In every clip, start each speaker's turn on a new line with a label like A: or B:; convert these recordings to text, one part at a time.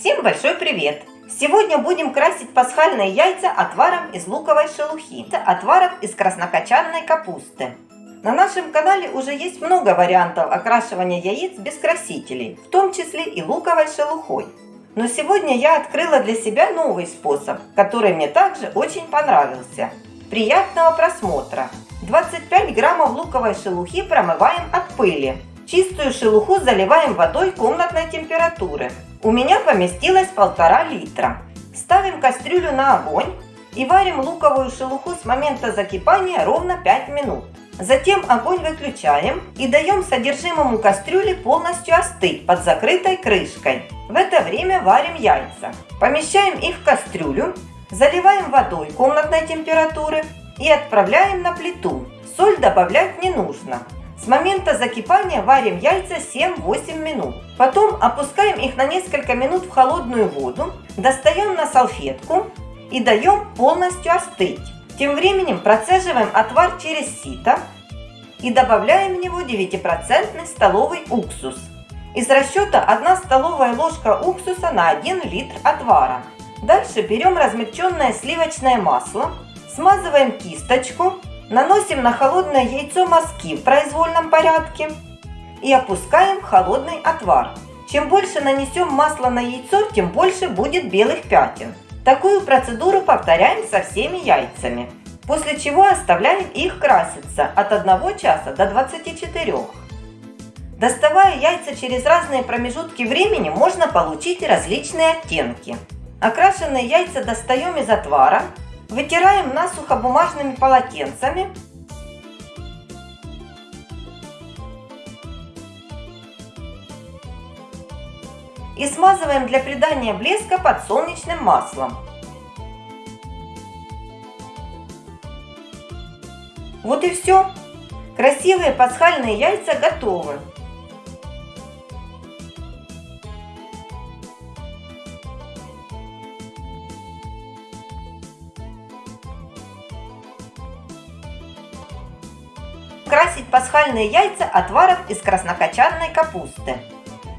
A: Всем большой привет! Сегодня будем красить пасхальные яйца отваром из луковой шелухи, отваром из краснокочанной капусты. На нашем канале уже есть много вариантов окрашивания яиц без красителей, в том числе и луковой шелухой. Но сегодня я открыла для себя новый способ, который мне также очень понравился. Приятного просмотра! 25 граммов луковой шелухи промываем от пыли. Чистую шелуху заливаем водой комнатной температуры. У меня поместилось полтора литра. Ставим кастрюлю на огонь и варим луковую шелуху с момента закипания ровно 5 минут. Затем огонь выключаем и даем содержимому кастрюли полностью остыть под закрытой крышкой. В это время варим яйца. Помещаем их в кастрюлю, заливаем водой комнатной температуры и отправляем на плиту. Соль добавлять не нужно. С момента закипания варим яйца 7-8 минут. Потом опускаем их на несколько минут в холодную воду, достаем на салфетку и даем полностью остыть. Тем временем процеживаем отвар через сито и добавляем в него 9% столовый уксус. Из расчета 1 столовая ложка уксуса на 1 литр отвара. Дальше берем размягченное сливочное масло, смазываем кисточку Наносим на холодное яйцо мазки в произвольном порядке и опускаем холодный отвар. Чем больше нанесем масла на яйцо, тем больше будет белых пятен. Такую процедуру повторяем со всеми яйцами. После чего оставляем их краситься от 1 часа до 24. Доставая яйца через разные промежутки времени, можно получить различные оттенки. Окрашенные яйца достаем из отвара Вытираем насухо бумажными полотенцами. И смазываем для придания блеска подсолнечным маслом. Вот и все. Красивые пасхальные яйца готовы. Красить пасхальные яйца отваром из краснокочанной капусты.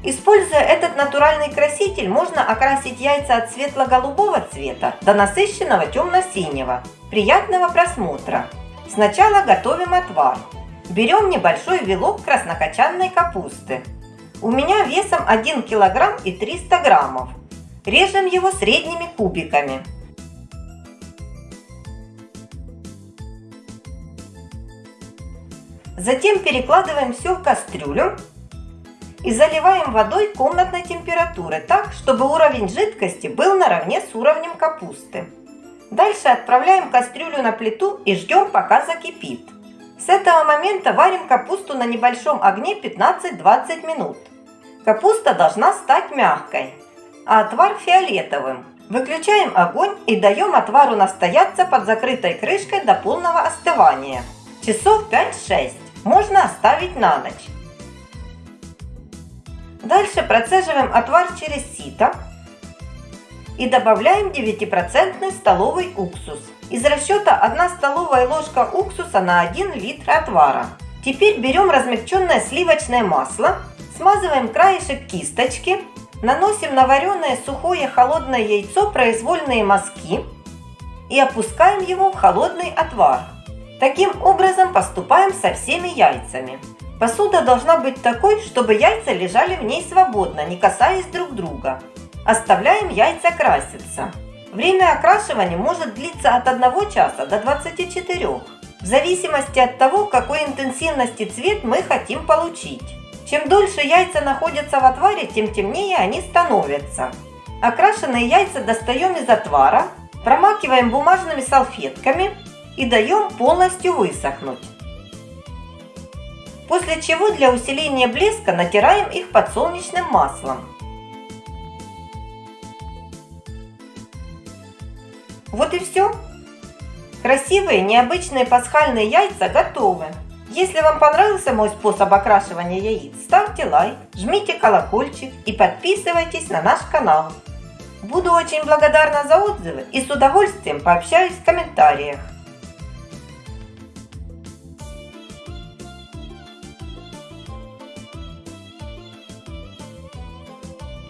A: Используя этот натуральный краситель, можно окрасить яйца от светло-голубого цвета до насыщенного темно-синего. Приятного просмотра! Сначала готовим отвар. Берем небольшой вилок краснокочанной капусты. У меня весом 1 кг и 300 граммов. Режем его средними кубиками. Затем перекладываем все в кастрюлю и заливаем водой комнатной температуры так, чтобы уровень жидкости был наравне с уровнем капусты. Дальше отправляем кастрюлю на плиту и ждем пока закипит. С этого момента варим капусту на небольшом огне 15-20 минут. Капуста должна стать мягкой, а отвар фиолетовым. Выключаем огонь и даем отвару настояться под закрытой крышкой до полного остывания. Часов 5-6 можно оставить на ночь. Дальше процеживаем отвар через сито и добавляем 9% столовый уксус. Из расчета 1 столовая ложка уксуса на 1 литр отвара. Теперь берем размягченное сливочное масло, смазываем краешек кисточки, наносим на вареное сухое холодное яйцо произвольные мазки и опускаем его в холодный отвар. Таким образом поступаем со всеми яйцами. Посуда должна быть такой, чтобы яйца лежали в ней свободно, не касаясь друг друга. Оставляем яйца краситься. Время окрашивания может длиться от 1 часа до 24, в зависимости от того, какой интенсивности цвет мы хотим получить. Чем дольше яйца находятся в отваре, тем темнее они становятся. Окрашенные яйца достаем из отвара, промакиваем бумажными салфетками и даем полностью высохнуть. После чего для усиления блеска натираем их подсолнечным маслом. Вот и все. Красивые необычные пасхальные яйца готовы. Если вам понравился мой способ окрашивания яиц, ставьте лайк, жмите колокольчик и подписывайтесь на наш канал. Буду очень благодарна за отзывы и с удовольствием пообщаюсь в комментариях.